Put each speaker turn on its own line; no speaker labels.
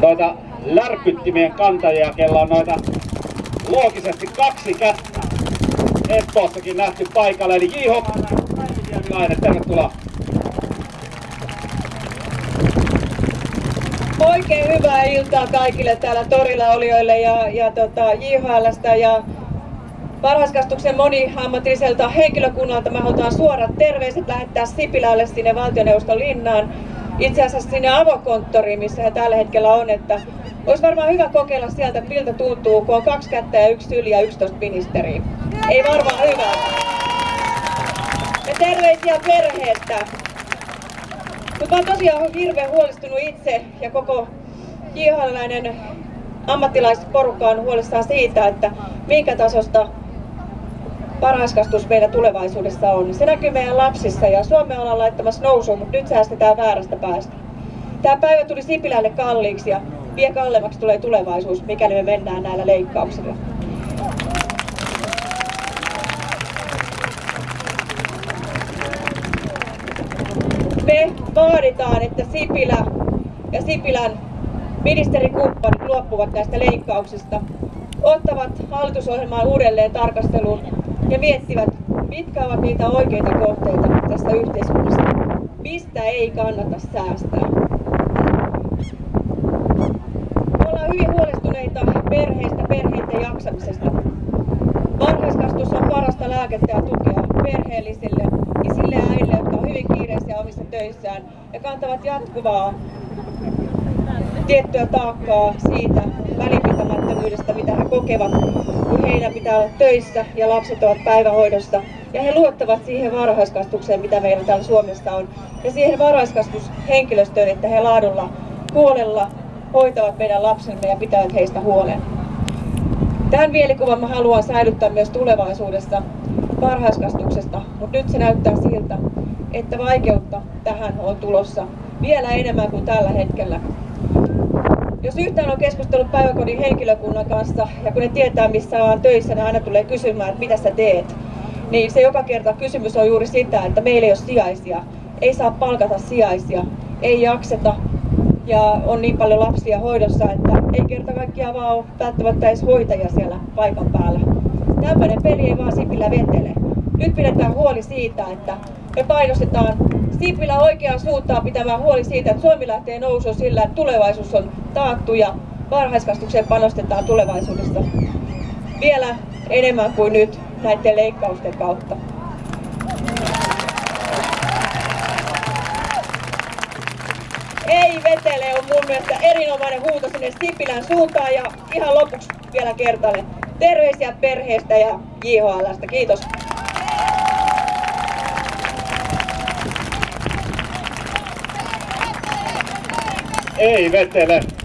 noita lärpyttimien kantajia, kello on noita loogisesti kaksi kättä. Espoossakin nähty paikalle, eli J. Päivilainen, tervetuloa.
Oikein hyvää iltaa kaikille täällä torilla olijoille ja, ja tota, JHLstä ja varhaiskastuksen moniammatilliselta henkilökunnalta. Me halutaan suorat terveiset lähettää Sipilälle sinne valtioneuvoston linnaan. Itse asiassa sinne avokonttoriin, missä he tällä hetkellä on, että olisi varmaan hyvä kokeilla sieltä, miltä tuntuu, kun on kaksi kättä ja yksi yli ja 11 ministeriä. Ei varmaan hyvä. Ja terveisiä perheestä. Mutta mä tosiaan hirveän huolestunut itse ja koko jhl ammattilaisporukka on huolissaan siitä, että minkä tasosta varhaiskastus meillä tulevaisuudessa on. Se näkyy meidän lapsissa ja Suomea ollaan laittamassa nousuun, mutta nyt säästetään väärästä päästä. Tämä päivä tuli Sipilälle kalliiksi ja vielä kalleimmaksi tulee tulevaisuus, mikäli me mennään näillä leikkauksilla. Me vaaditaan, että Sipilä ja Sipilän ministerikumppanit luopuvat näistä leikkauksista, ottavat hallitusohjelmaa uudelleen tarkasteluun ja miettivät, mitkä ovat niitä oikeita kohteita tässä yhteiskunnassa, mistä ei kannata säästää. Me ollaan hyvin huolestuneita perheistä, perheiden jaksamisesta. Varhaiskastus on parasta lääkettä ja tukea perheellisille, isille ja äidille, jotka ovat hyvin kiireisiä omissa töissään ja kantavat jatkuvaa tiettyä taakkaa siitä välinpitämättömyydestä, mitä he kokevat, kun heidän pitää olla töissä ja lapset ovat päivähoidossa. Ja he luottavat siihen varhaiskasvatukseen, mitä meillä täällä Suomessa on, ja siihen varhaiskasvatushenkilöstöön, että he laadulla, huolella hoitavat meidän lapsemme ja pitävät heistä huolen. Tämän mielikuvan mä haluan säilyttää myös tulevaisuudessa varhaiskasvatuksesta, mutta nyt se näyttää siltä, että vaikeutta tähän on tulossa vielä enemmän kuin tällä hetkellä. Yhtään on keskustellut päiväkodin henkilökunnan kanssa ja kun ne tietää missä on töissä, ne aina tulee kysymään, että mitä sä teet. Niin se joka kerta kysymys on juuri sitä, että meillä ei ole sijaisia. Ei saa palkata sijaisia, ei jakseta ja on niin paljon lapsia hoidossa, että ei kerta kaikkiaan vaan ole välttämättä edes hoitajia siellä paikan päällä. Tämmöinen peli ei vaan Sipilä vetele. Nyt pidetään huoli siitä, että me painostetaan Sipilä oikeaan suuntaan pitämään huoli siitä, että Suomi lähtee nousuun sillä, että tulevaisuus on taattu ja varhaiskasvatukseen panostetaan tulevaisuudessa vielä enemmän kuin nyt näiden leikkausten kautta. Ei vetele on mun mielestä erinomainen huuto sinne Sipilän suuntaan ja ihan lopuksi vielä kertalle terveisiä perheestä ja JHLstä. Kiitos.
Ei vetele.